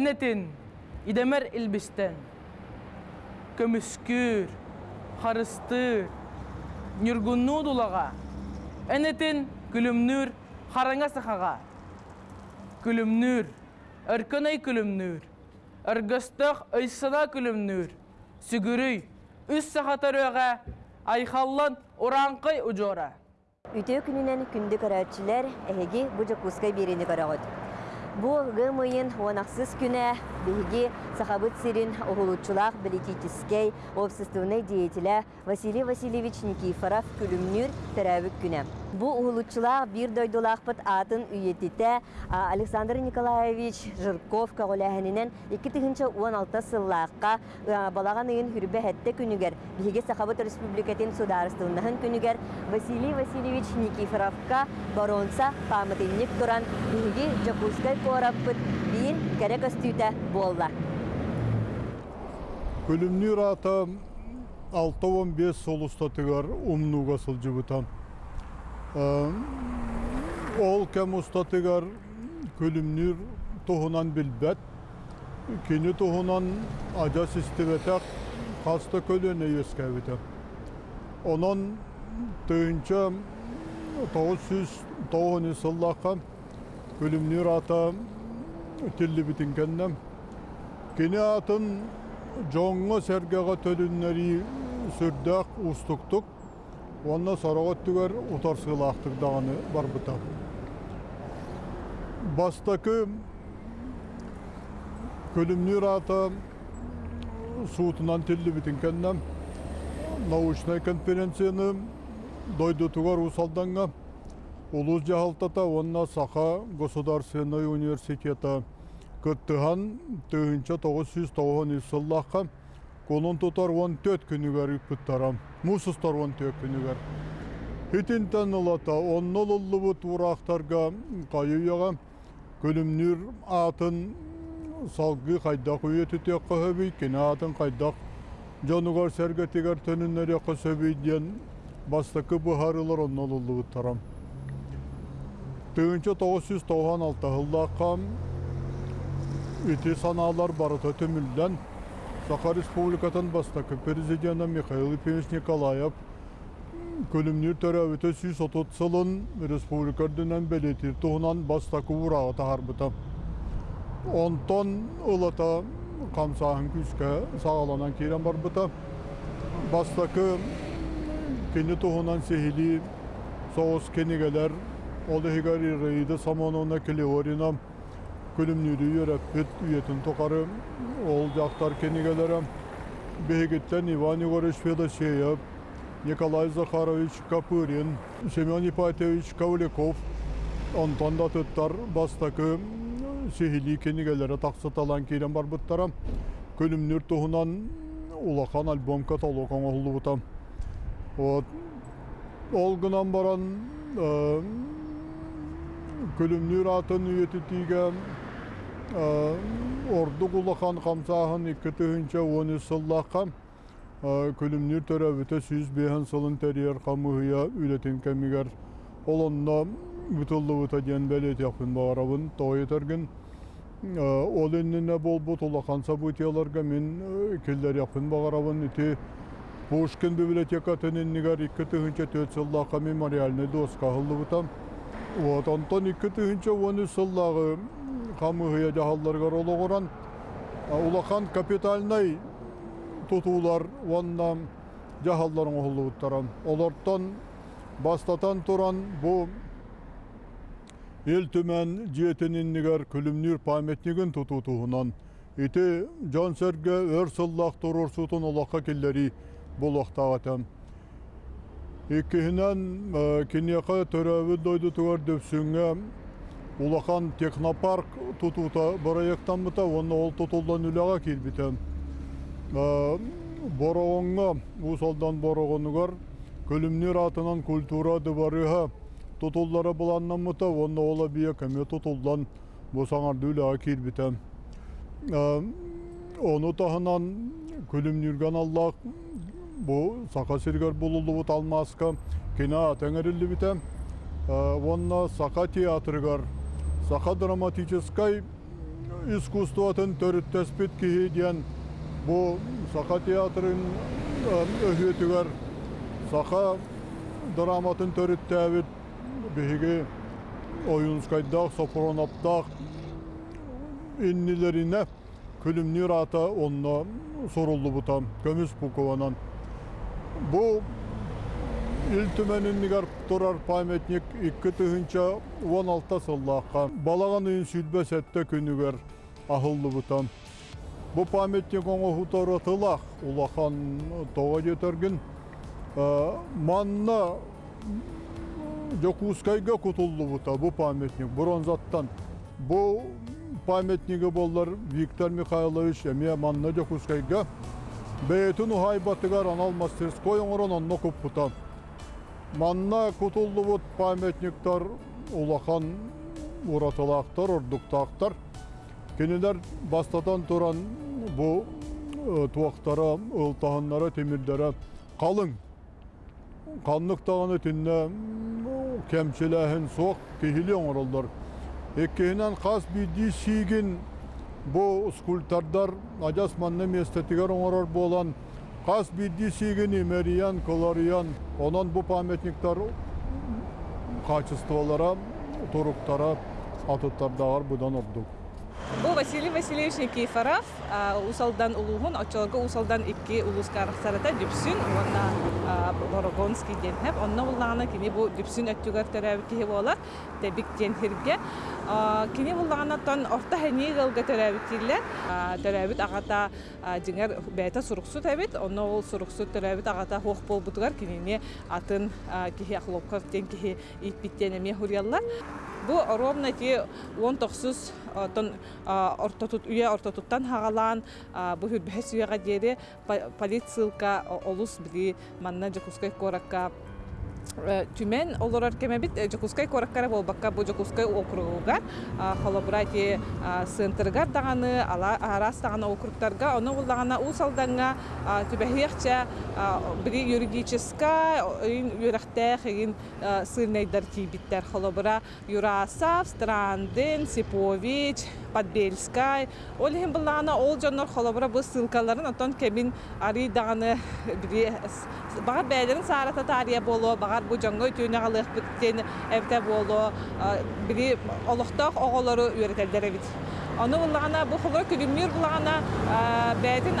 Энетин идемер илбистен. Көмүскүр, харыстыр, нюргунну дулага. Энетин күлүмнүр хараңа сахага. Күлүмнүр, өркөнөй күлүмнүр. Өргөстөх өйсына күлүмнүр. Үс сахатарыга айхаллан уранкай ужора. Үтө күнүнен күндү караатчылар эһиги бу жакуска берени карагыт. Бу гымыйын онаксыз күнә биһиги сахабыт сирин оһулучулах политический общественный деятеля Василий Васильевич Никифоров күлүмнүр терәбик күнә. Бу оһулучулах бир дойдулахпыт атын үйетите Александр Николаевич Жирков кагылаһыннан 2016 сыллакка балаган ыйын хүрбе хәтте күнүгер биһиги сахабыт республикатын сударствонаһын күнүгер Василий Васильевич Никифоровка баронса памятник туран биһиги Жакускай кораппыт биин керек өстүтә болла. Күлімнір ата 6-15 солустатыгар умнуга сылжыбытам. Ол кәм ұстатыгар күлімнір туһунан билбәт, кені туһунан ажа систебетак хаста көлөне өскәбітем. Онон тыынча 909 сыллақа күлімнір ата тілі бітінгеннем. Кені атын жоңға сәргеға төліннері сүрдәк ұстықтық, онна сарағат түгер ұтарсылақтық дағаны бар бұта. Бастакы күлімнер ата суытынан тілі бітінкеннем, научный конференцияны дойды тугар усалданға, Улус жахалтата онна Саха государственный университета кыттыхан тыынча 990 сыллаққа колон тутар 14 күнігер үппіттарам. Мусустар 14 күнігер. Хитинтен ылата оннол ұллыбыт урақтарға қайыяға күлімнір атын салғы қайдақ үйеті тек қөхөбей, кені атын қайдақ жонуғар сәргетігер төніннер яқы сөбейден бастықы бұхарылар оннол ұллыбыттарам. Тыынча 996 жылдаққа Үті саналар барыта төмілден Саха Республикатын бастақы президенті Михаил Ипевич Николаев көлімнер төрәуіті 130 сылын республикардынан белетір тұғынан бастақы ұрағы тағарбыта. Онтон ұлыта қамсағын күске сағаланан керен барбыта. Бастақы кені тұғынан сехили соғыс кенегелер Олы хигари рейді самоновна Клеорина күлімнүрі үйерәппет үйетін тоқары ол жақтар кенегелері бейгеттен Иван Егорович Федосеев, Николай Захарович Капырин, Семен Ипатевич Кавляков, онтан да тұттар бастакы сехили кенегелері тақсыталан кейден бар бұттара күлімнүр тұғынан улахан альбом каталогын олды бұтам. Ол гынан баран күлімнүр атын үйеті тиген орду кулахан камсахан икки тыһынча он сыллаха күлүмнүр төрөбүтө сүз бехан сылын терьер камыһыя үлетин кемигер олонно бутуллубута диэн белетиякпын баарабын тойтергин ол иннине болбут улахан событияларга мен киллер япын багарабын ити. Пушкин библиотека тениннигер икки тыһынча төт сыллаха мемориальный доска хыллыбытам вот онтон икки тыһынча он сыллагы камыһыя жаһалларга рологоран улахан капитальный тутуулар онна жаһалларын оһуллубуттаран олортон бастатан туран бу эл түмән жиетининнигер күлүмнүр памятнигин тутутуунан ити жон серге өр сыллах турурсутун олакка киллери булуктагатам иккиһинен кинияка төрөбү дойду тугар дөпсүңө улахан технопарк тутута проекттанбыта онна ол тутулдан үлага килбитем борогонга усалдан борогонугар көлүмнүр атынан культура дыбарыха тутуллары буланнамыта онна ола бия кеме тутулдан босаңарды үлага килбитем ону тахынан күлүмнүрган аллах бу сака сиргер булулубут алмаска кина атеңерилибитем онна сака театргар саха драматической искусствотын төрүттеспит киһи диэн бу саха театрын өһүөтүгер саха драматын төрүттээбит биһиги оюнскайдаах сопроноптаах иннилерине күлүмнүр ата онно суруллубута көмүс пукованан бу ил түмениннигер турар памятник икки тыһынча он алта сыллаакка балаган үйүн сүлбесетте күнүгер ахыллыбытам бу памятник оңо хуторотылах улахан тога жетергин манна жокускайга кутуллубута бу памятник бронзаттан бу памятниги боллар Виктор Михайлович эме манна жокускайга бээтин ухайбатыгар анал мастерской оңорон онно куппута манна кутуллубут памятниктар улахан уратылаактар ордуктаактар кенелер бастатан туран бу туактара ылтаханнара темирдere калың канныктаганы тинне кемчилэхин суок кихили оңоролдор эккеһинен хас биди сигин бу скульптардар ажас манны местетигер оңорор болан хас биди сигин имериян колориян онон бу памятниктар качестволара туруктара атыттардагар будан ордук. Бу Василий Васильевич Никифоров, усалдан улугун, очолга усалдан икки улус карахсарата дүпсүн, уонна Борогонский денхеп, онна уллағына кини бу дүпсүн өттүгөр төрәбі кихи болар, тебик денхирге. Кини уллағына тон орта хәни гылга төрәбі тиллер, төрәбіт ағата жиңер бәйта суруксу тәбит, онна ол суруксу төрәбіт ағата хоқ бол бутугар кинини атын кихи ахлопкар тен кихи итбиттенеме хурьяллар. Бу ровно ти 19 тон ортотут үйе ортотуттан хагалаан бу хүрбэхэс үйега диэри полицилка олус били манна жокускай коракка түмен олорор кемебит жокускай кораккара болбакка. Бу жокускай округуга холобрати сынтыргар даганы арас даганы округтарга ону буллагана усалданга түбэхиэхчэ бiri юридическа юрахтэх эгин сылнайдар тибиттер холобра юрасав страндын сипович подбельскай. Ол хем буллагана ол жоннор холобра бу ссылкаларын отон кемин ари даганы бiri багар бээлерин саарата тария боло багар бу жоңго түйүнө алык биттен эбте боло бiri олохтоох оголору үйрөтелдер эбит ону буллагана бу буллагана бээтин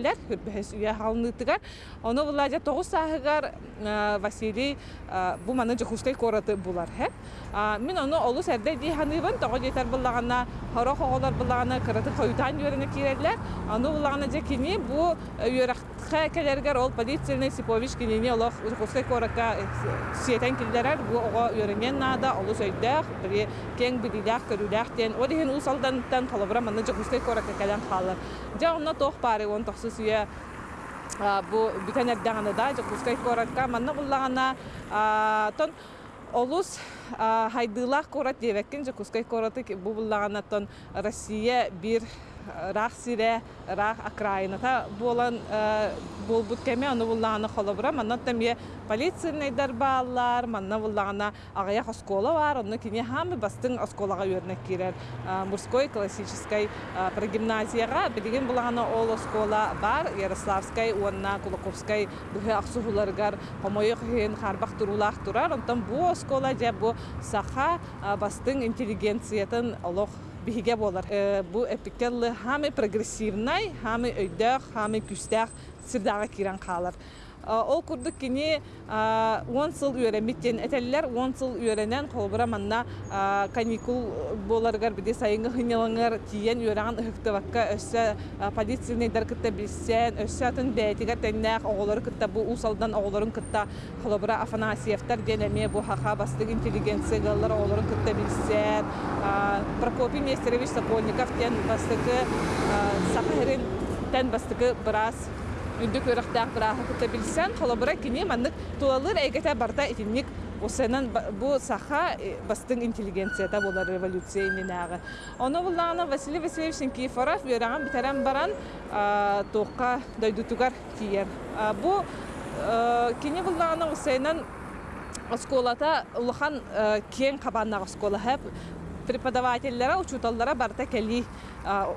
этеллер хүрбэхес үйе халыныттыгар ону буллажа тоғыз сағығар Василий бу маны жохускай кораты булар хэ. Мен оны олус әрдей дей ханыбын тоғы жетер буллагана хоро хоголар буллагана кыраты хойутан юрене киреллер. Аны буллагана же кини бу юракха келергер ол полицияны Сипович жохускай корака бу кең халабра маны. Же онна тох он үе бу бүтән әрдәгәне да жокускай коракка манна буллагана тон олус хайдылах корат дебеккен жокускай кораты бу буллагана тон Россия бир рах сире рах окраината болан болбут кеме аны буллагана холобра манна теме полицияный дарбалар манна буллагана агая оскола бар оны кине хамы бастың осколага өрнек кирер мужской классической прогимназияга билген буллагана ол оскола бар ярославской уонна кулаковской бухе аксухуларгар хомойо хен харбах турулах турар. Онтан бу оскола же бу саха бастың интеллигенциятын олох биһиге болар. Бу эпикеллы хами прогрессивнай, хами өйдөх, хами күстэх сирдага кирен қалар. А, ол курдук а, 10 сыл үйренмиттен этеллер 10 сыл үйренен холбура манна а, каникул боларгар биде сайынгы хынялаңар тиен үйрәгән ыхтыбакка өссө полициянайдар кытта билсен өссө атын бәйтигер теннәк оголор кытта бу усалдан оголорун кытта холбура афанасьевтар денеме бу хаха бастык интеллигенция галлар оголорун кытта билсен. А, Прокопий Нестерович Сокольников тен бастыгы сахарин тен бастыгы брас үндүк өрөктәк браха кыта билсен холобура кини маннык тулалыр әйгәтә барта итинник Осенан бу саха бастың интеллигенцията болар революция иненагы. Оны булланы Василий Васильевич Никифоров вераган битерен баран тоққа дойдутугар тиер. Бу кини булланы Осенан осколата улахан кең кабаннак оскола хэп преподавательлера учуталлара барта кели а,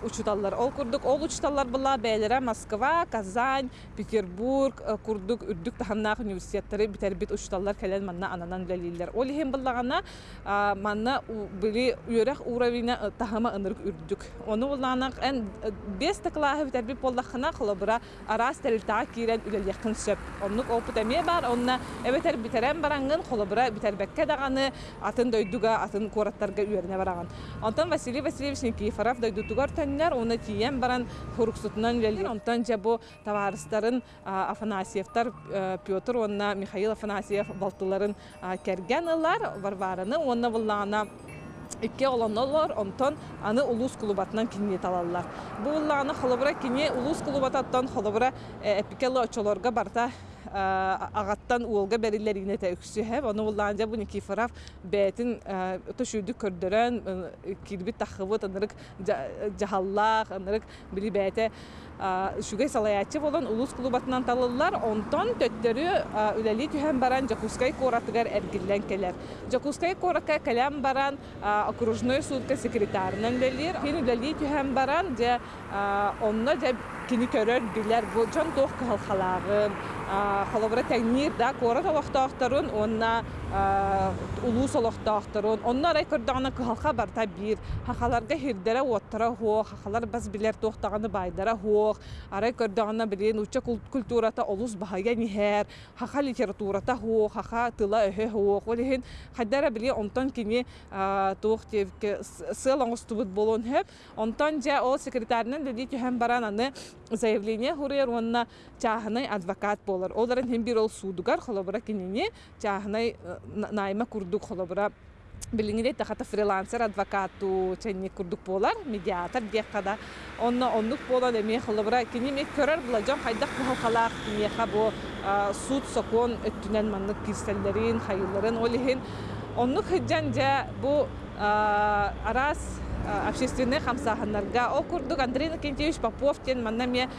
учуталлар. Ол курдук ол учуталлар була бәйләре Москва, Казань, Петербург, э, курдук үрдүк таханнак университеттери битербит учуталлар келен манна ананан билелилер. Ол ихин буллагана манна били үрәх уровня э, тахама ынырык үрдүк. Оны булланак эн э, бес таклаһы битербит боллахына кылыбыра арас терилтаа кирен үлел якын сөп. Оннук опыт эме бар, онна эбетер битерен барангын кылыбыра битербекке даганы атын дойдуга, атын кораттарга үйерне бараган. Онтон Василий Васильевич Никифоров дойдутугар төннер, оны тиен баран хуруксутунан үлелер. Онтон же бу товарыстарын Афанасьевтар, э, Петр, онна Михаил Афанасьев балтыларын керген ылар, варварыны, онна буллана икки олоннолор онтон аны улус клубатынан кинне талаллар. Бу улланы холобра кине улус клубататтан холобра эпикело очолорга барта а, агаттан уолга бериллер ине те үксүһэ оны улланжа бу Никифоров бетин төшүдү көрдөрөн кирбит тахыбыт анырык жахаллах анырык били бете шугай салаячы болон улус клубатынан талылар. Онтон төттөрү үлели түһэн баран Жакускай коратыгар эргиллен келер. Жакускай коракка калям баран окружной судка секретарынан лелир. Хин үлели түһэн баран же онно же кини көрөр билер бу жон тох халхалагын холобра тәгнир да кора талахтахтарын онна улус олохтахтарын онна рай көрдөгөнө калха барта бир. Хахаларга хирдере оттара хо хахалар бас билер тохтаганы байдара хо арай көрдөгөнө билин уча кул- культурата олус бахая нихер хаха литературата хо хаха тыла өһө хо олихин хаддара били онтон кини туох тевке сылаңыстубут болон хеп онтон же ол секретарынан деди түһэн баран аны заявление хурер онна чаһынай адвокат болар оларын хем бир ол судугар холобра кинини чаһынай на- найма курдук холобра билиңиде тахата фрилансер адвокату ченни курдук болар медиатор дияккада онно оннук болан эме холобра кини ме көрөр була жон хайдак халкалак меха бу суд сокон өттүнен маннык кирселлерин хайылларын олихин оннук хыджан же бу арас общественный хамсаханнарга ол курдук Андрей Никентьевич Попов тен манна ме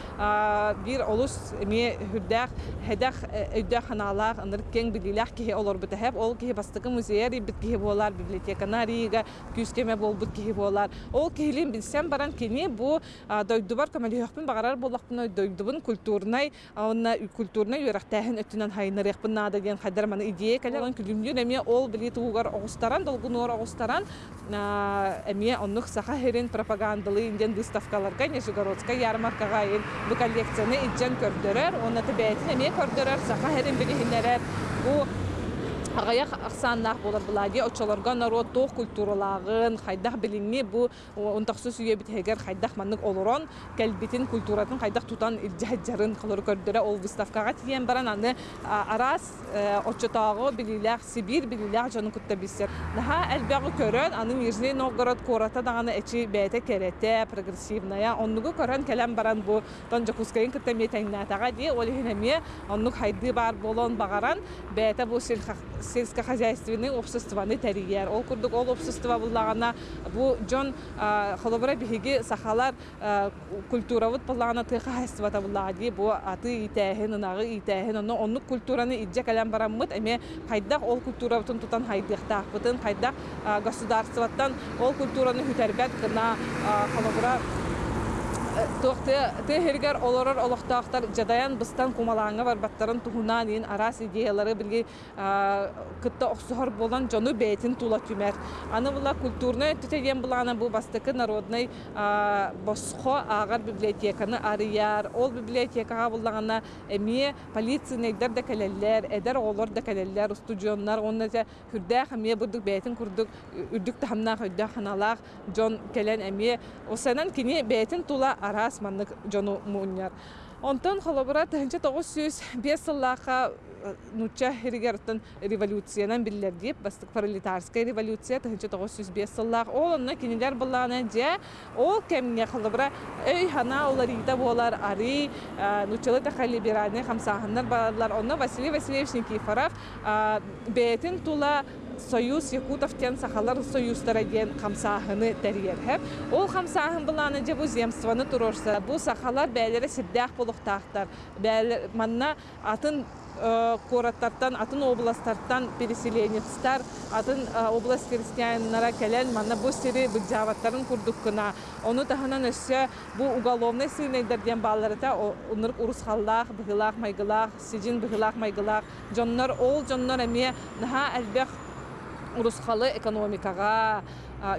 бир олус ме хүрдах хедах өйдах ханалах аныр кең билилах кихи олор битәһәп ол кихи бастыкы музейер бит кихи болар библиотекана рига күскеме бол бит болар ол кихилин билсем баран кини бу дойдубар камали яхпын багарар боллакпын дойдубун культурнай онна культурнай юрахтаһын өттүнөн хайныр яхпын нада деген хадар маны идея кале он күлүмдүн эме ол били тугар огустаран долгунор огустаран эме оннух саха херин пропагандалы инден выставкаларга Нижегородская ярмаркага ин бу коллекцияны иджен көрдөрөр онна тебетин эме көрдөрөр саха херин билихинерер бу Агаяк аксаннах болар булади очолорга народ тох культуралагын хайдах билинни бу онтаксыз үйе битегер хайдах маннык олорон келбитин культуратын хайдах тутан илжаджарын кылыр көрдөрө ол выставкага тиен баран аны арас очотагы билилах Сибирь билилах жонун кутта бисер. Наха элбягы көрөн аны Нижний Новгород кората даганы эчи бете керете прогрессивная оннугу көрөн келем баран бу тон жакускайын кытта метеңнатага ди ол хинеме оннук хайды бар болон багаран бете бу сельха- сельскохозяйственный обществоны тәрияр. Ол курдук ол общество буллагана. Бу жон холобра биһиги сахалар а, культуравыт буллагана тыха хайствата буллаги бу аты итәһен нагы итәһен онно оннук культураны иджә калам бараммыт эме хайдак ол культуравытын тутан хайдак а, государствоттан ол культураны хүтәрбәт кына холобра Туохты хергер олорор олохтаахтар жадаян быстан кумалаңа бар баттарын туһунан ин арас идеялары билги кытта оксохор болан жону бейтин тула түмер. Аны була культурный түтеген булана бу бастыкы народный босхо агар библиотеканы арыяр. Ол библиотекага булагана эми полиция нейдер да келеллер, эдер олор да келеллер, студионнар, онна те хүрдэ хамия бурдук бейтин курдук үрдүк тахамна хөддө ханалах жон келен эми осанан кини бейтин тула арас маннык жону мууньяр. Онтон холобура тыһынча нуча хиригертен революциянан биллер бастык пролетарская революция ол онна кинилер ол холобура өй хана болар ари нучалы хамсаханнар балар онна Василий Васильевич Никифоров тула Союз Якутовтен сахалар союздара диен хамсаһыны тәрьерһеп. Ол хамсаһын буланы же бу земствоны турорса, бу сахалар бәйләре сиддәх булуктактар. Бәйләр манна атын кораттардан, атын областтардан переселенецтар, атын область крестьяннара келен манна бу сири быджаваттарын курдук кына. Оны таханан өссө бу уголовный сыйнайдар диен балларыта оныр урус халлах, быгылах, майгылах, сижин быгылах, майгылах. Жоннор ол жоннор эме наха әлбәх урусхалы экономикага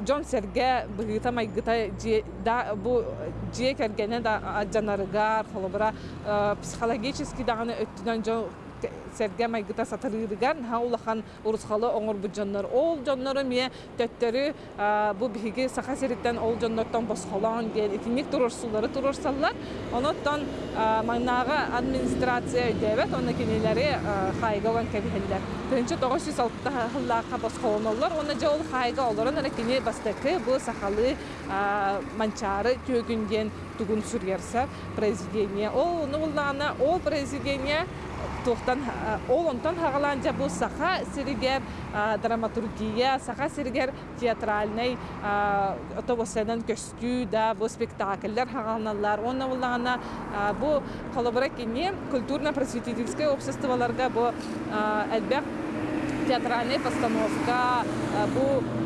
жон серге быгыта майгыта бу жие кергене да аджанарыгар холобра психологически даганы өттүнөн жон серге майгыта сатырыырыгар ха улахан урусхалы оңор бу жоннор ол жоннору мие төттөрү бу биги саха сериттен ол жоннордон босхолон диен итинник турурсулары турурсаллар оноттон маңнага администрация өйдебет оны кинилери хайга olan кебихеллер тынчы тогуз жүз алтыта хыллака босхолоноллор оны же ол хайга олорон кини бастыкы бу сахалы манчары төгүнден тугун сүргерсе президение ол ол президение туохтан ол онтон хагаланжа бу саха сиригер драматургия саха сиригер театральный отобосенен көстүү да бу спектакльлер хагалналар онна буллагана бу колобора кини культурно-просветительское обществоларга бу элбек театральный постановка бу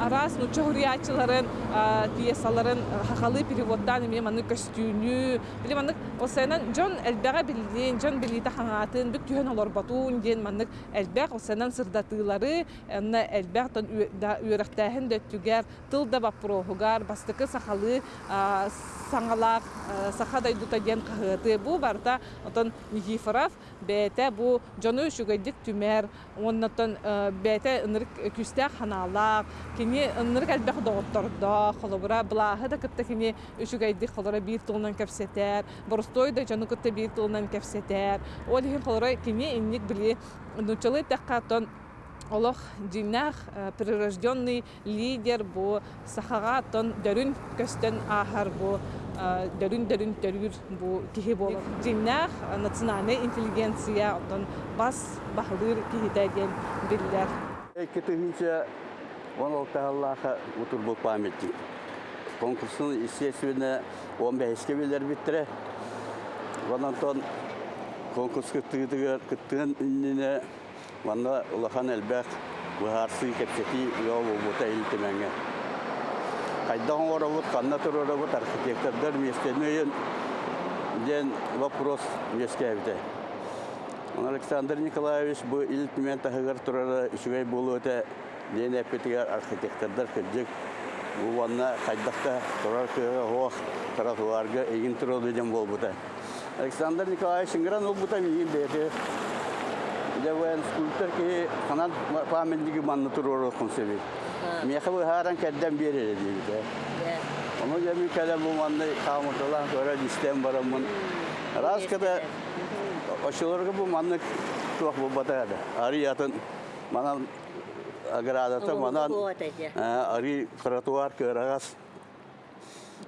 арас нуча хуриячыларын пьесаларын хахалы переводдан эми маны костюнү били маннык осенан жон элбега билдин жон билите хаңатын бүк түһөн олорботун диен маннык элбег осенан сырдатыылары энна элбег тон үөрөхтээхин дөттүгер тыл да баппрохугар бастыкы сахалы саңалак саха дайдута диен кахыты бу барта отон Никифоров бәтә бу жону үшүгайдик түмәр оннотон бәтә ынырык күстә ханалак кини ынырык әлбәх доғоттордо холобура былаһы да кытта кини үшүгайдик холора бир тулнан кәпсетер боростой да жону кытта бир тулнан кәпсетер ол хин холора кини инник били нучалы тәккатон Олох динах прирожденный лидер бу сахага тон дөрүн көстен ахар бу дөрүн дөрүн дөрүр бу кихи бол. Динах национальный интеллигенция тон бас бахылыр кихитеген биллер. Кетігінше он алтағаллаға утур бұл памятник. Конкурсын, естественно, 15-ке білер біттірі. Онан тон конкурс кыттыгытыгар кыттыгын үнніне Ванна улахан әлбәк бұхарсы кепсети йол бұта илтеменге. Қайдан оравыт, қанна тұр оравыт, архитектордар местенөйін ден вопрос мескәвді. Александр Николаевич бұл илтемен тахыгар тұрары үшігай болу өте ден әпетігер архитектордар кірдік. Бұл ванна қайдақта тұрар кыға хоқ таратуарға егін тұрады ден бол бұта. Александр Николаевич ингран ол бұта мейін бәйті Девен скульптор ки канат памятники манны турор окун себеп. Меха бу харан кәддән берер диде. Оны ями кәлә бу манны камытыла көре дистем барамын. Раз кәдә ошолорга бу манны туак бу батады. Ари ятын манан аградата манан ари тротуар көрәгас.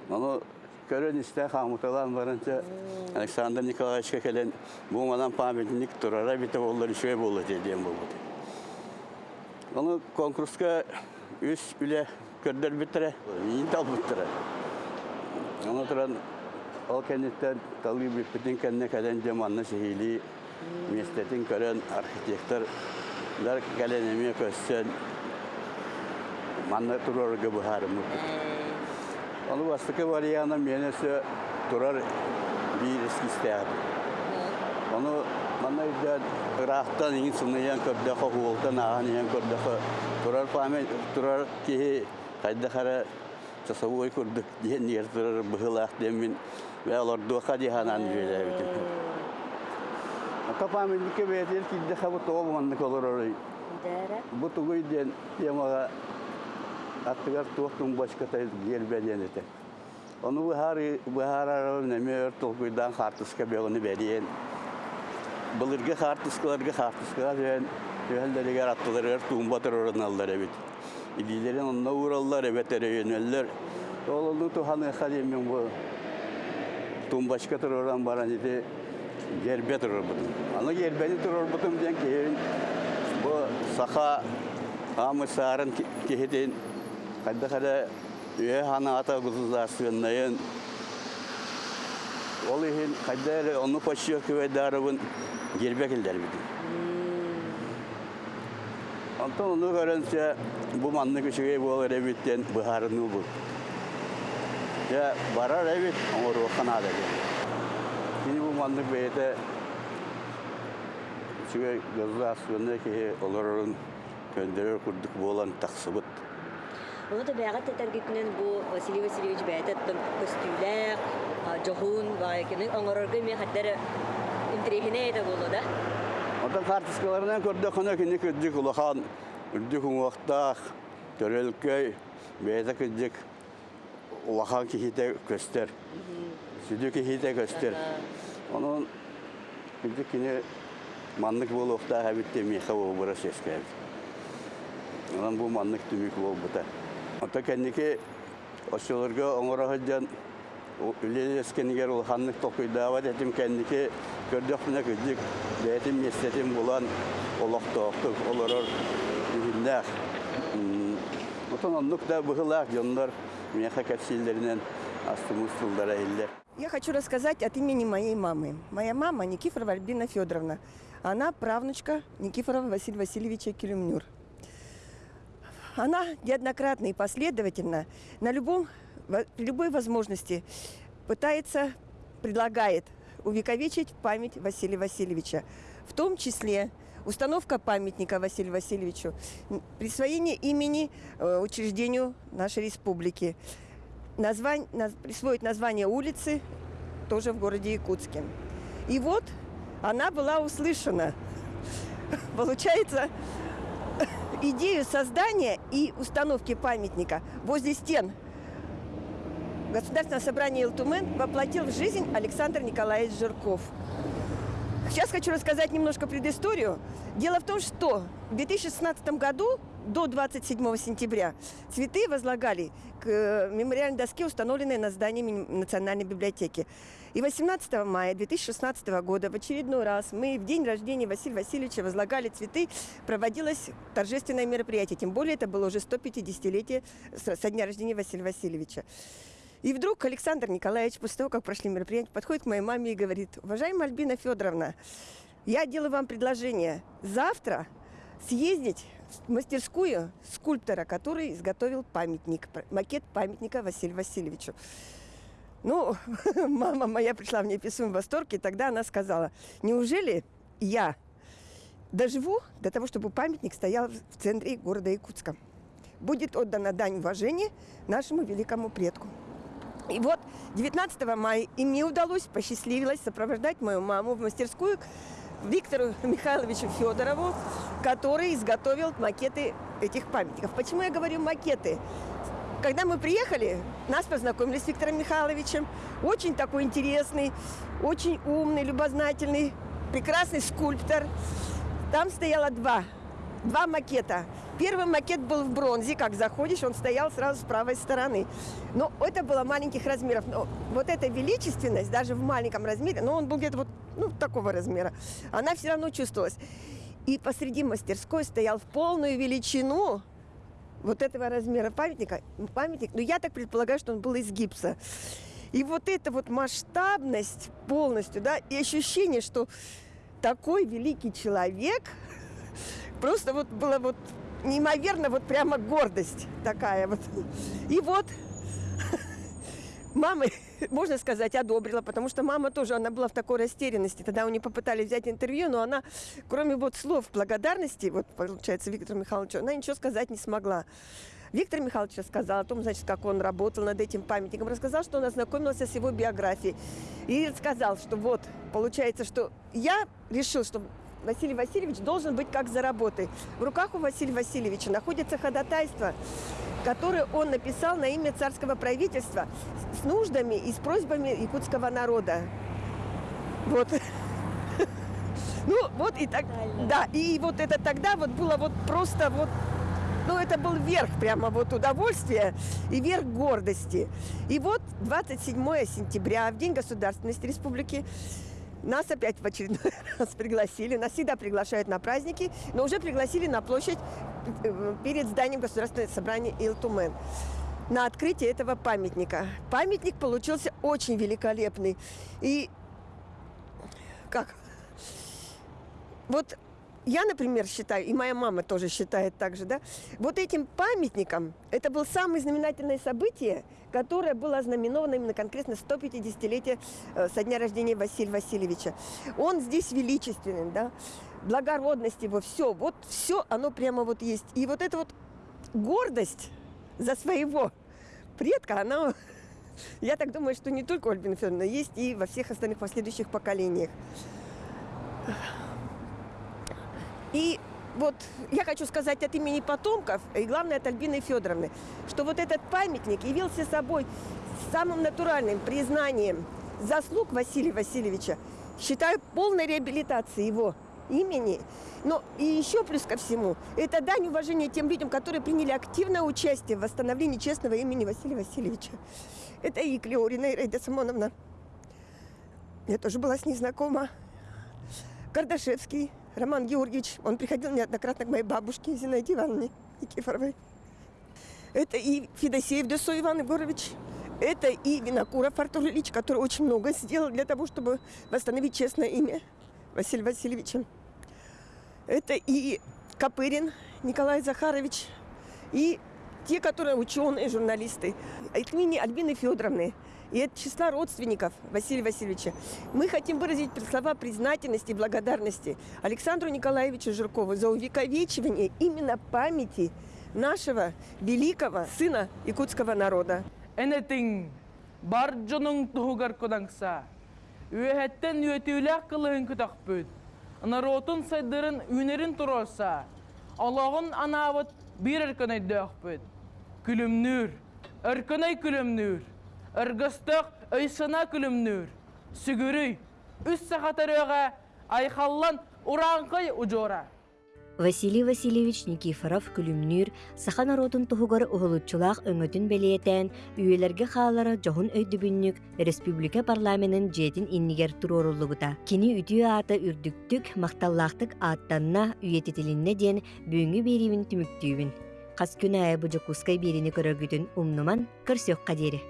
Оны көрөн исте хамуталан барынча Александр Николаевичке келен бу манан памятник турара бите олар үшөй болу деден болду. Оны конкурска үс үле көрдөр битире, ин тал битире. Оны туран ол кенеттен талгы бипитин кенне келен деманны шехили местетин көрөн архитектор дар келенеме көссен манна турорга бухарымы. Onu vastıkı var yana menesi durar bir eski isteyen. Onu bana yüzden Irak'tan in sunayan kördaka huoltan ağan yan kördaka durar pame durar ki kayda kara tasavvur kurduk diye niyer durar bıhılak demin ve alır duaka dihanan böyle bitim. Ata pame dike beter ki de kabu toğu manlık olur orayı. Bu tuğuy den yamağa attıgar tuğtun başka tayız yer beden ete. Onu bu har bu har aralım ne mer tolkuydan hartıska be onu beriyen. Bulurga hartıskalarga hartıskalar ben Öhelleri yarattılar, er tuğum batır oranallar evet. İdilerin onunla uğrallar evet ere yöneller. Oğlunu tuhanı kalimin bu. Tuğum başka tır oran baran idi. Turur butum. Ana yerbeni turur butum diyen ki bu saha Amı sarın kehidin kadda kada üye hana ata kuzuzlar sığınlayın. Ol ihin kadda onu paşıyor küve darabın girbek ilder bidim. Ondan onu görünce bu manlı küçüğe bu olur evitten buharını bu. Ya barar evet ama ruhana da Şimdi bu manlık beyte Çünkü gözlü aslında ki olurun gönderir kurduk. Bu olan taksıbıt. Оны да бәгат тәтәргетнен бу Василий Васильевич бәйтәттем костюләр, жохун кене оңорорга мен хәттәре интерехине әйтә булды да. Gördük ona ki ne kürdük ulahan, kürdük umaktağ, törelköy, beyze kürdük ulahan ki hite göster, südü bol buta. Ota kendiki oşulurga oңора hıcan Üleli eskeniger ol hanlık tokuy davat etim kendiki gördük buna kürdük. Beyetim mesletim bulan olak toqtuk olurur dühünler. Otan Я хочу рассказать от имени моей мамы. Моя мама Никифорова Альбина Федоровна. Она правнучка Никифорова Василия Васильевича Келюмнюр. Она неоднократно и последовательно на любом, любой возможности пытается, предлагает увековечить память Василия Васильевича. В том числе установка памятника Василию Васильевичу, присвоение имени э, учреждению нашей республики, названь, наз- присвоить название улицы тоже в городе Якутске. И вот она была услышана. Получается, идею создания и установки памятника возле стен Государственного собрания Илтумен воплотил в жизнь Александр Николаевич Жирков. Сейчас хочу рассказать немножко предысторию. Дело в том, что в 2016 году до 27 сентября цветы возлагали к э, мемориальной доске, установленной на здании Национальной библиотеки. И 18 мая 2016 года в очередной раз мы в день рождения Василия Васильевича возлагали цветы, проводилось торжественное мероприятие. Тем более это было уже 150-летие со дня рождения Василия Васильевича. И вдруг Александр Николаевич, после того, как прошли мероприятия, подходит к моей маме и говорит, уважаемая Альбина Федоровна, я делаю вам предложение завтра съездить мастерскую скульптора, который изготовил памятник, макет памятника Василию Васильевичу. Ну, мама моя пришла в неописуемый восторг, и тогда она сказала, неужели я доживу до того, чтобы памятник стоял в центре города Якутска? Будет отдана дань уважения нашему великому предку. И вот 19 мая и мне удалось, посчастливилось сопровождать мою маму в мастерскую Виктору Михайловичу Федорову, который изготовил макеты этих памятников. Почему я говорю макеты? Когда мы приехали, нас познакомили с Виктором Михайловичем. Очень такой интересный, очень умный, любознательный, прекрасный скульптор. Там стояло два, два макета. Первый макет был в бронзе, как заходишь, он стоял сразу с правой стороны. Но это было маленьких размеров. Но вот эта величественность, даже в маленьком размере, но он был где-то вот ну, такого размера, она все равно чувствовалась. И посреди мастерской стоял в полную величину вот этого размера памятника, памятник, но я так предполагаю, что он был из гипса. И вот эта вот масштабность полностью, да, и ощущение, что такой великий человек, просто вот было вот неимоверно, вот прямо гордость такая вот. И вот мама, можно сказать, одобрила, потому что мама тоже, она была в такой растерянности. Тогда у нее попытались взять интервью, но она, кроме вот слов благодарности, вот получается, Виктору Михайловичу, она ничего сказать не смогла. Виктор Михайлович рассказал о том, значит, как он работал над этим памятником, рассказал, что он ознакомился с его биографией. И рассказал, что вот, получается, что я решил, что Василий Васильевич должен быть как за работой. В руках у Василия Васильевича находится ходатайство, которое он написал на имя царского правительства с нуждами и с просьбами якутского народа. Вот. Ну, вот и так, да, и вот это тогда вот было вот просто вот, ну, это был верх прямо вот удовольствия и верх гордости. И вот 27 сентября, в День государственности республики, нас опять в очередной раз пригласили. Нас всегда приглашают на праздники, но уже пригласили на площадь э, перед зданием Государственного собрания Илтумен на открытие этого памятника. Памятник получился очень великолепный. И как? Вот я, например, считаю, и моя мама тоже считает так же, да, вот этим памятником, это было самое знаменательное событие, которое было ознаменовано именно конкретно 150-летие э, со дня рождения Василия Васильевича. Он здесь величественный, да, благородность его, все, вот все оно прямо вот есть. И вот эта вот гордость за своего предка, она, я так думаю, что не только у Альбины Федоровны, есть и во всех остальных последующих поколениях. И вот я хочу сказать от имени потомков, и главное от Альбины Федоровны, что вот этот памятник явился собой самым натуральным признанием заслуг Василия Васильевича. Считаю полной реабилитацией его имени. Но и еще плюс ко всему, это дань уважения тем людям, которые приняли активное участие в восстановлении честного имени Василия Васильевича. Это и Клеорина Ираида Самоновна. Я тоже была с ней знакома. Кардашевский Роман Георгиевич, он приходил неоднократно к моей бабушке Зинаиде Ивановне Никифоровой. Это и Федосеев Десо Иван Егорович, это и Винокуров Артур Ильич, который очень много сделал для того, чтобы восстановить честное имя Василия Васильевича. Это и Копырин Николай Захарович, и те, которые ученые, журналисты. От имени Альбины Федоровны и от числа родственников Василия Васильевича. Мы хотим выразить слова признательности и благодарности Александру Николаевичу Жиркову за увековечивание именно памяти нашего великого сына якутского народа. Энетин бар жонун тугар кодаңса. Үехеттен үетүләк кылыһын күтәкпүт. Наротун сайдырын үнерин өркөнөй Ыргыстык ыйсына күлүмнүр. Сүгүрүй, үс сахатарыга айхаллан уранкый ужора. Василий Васильевич Никифоров күлүмнүр саха народун туһугар уһулуччулаах өҥөтүн белиэтэн үйелерге хаалара жоһун өйдүбүннүк республика парламентин жетин иннигер туроруллугута кини үтүө аата үрдүктүк макталлаактык ааттанна үйетитилинне диэн бүүңү берибин түмүктүүбүн кас күнэ айы бужукускай биrini көрөргүтүн умнуман көрсөк кадери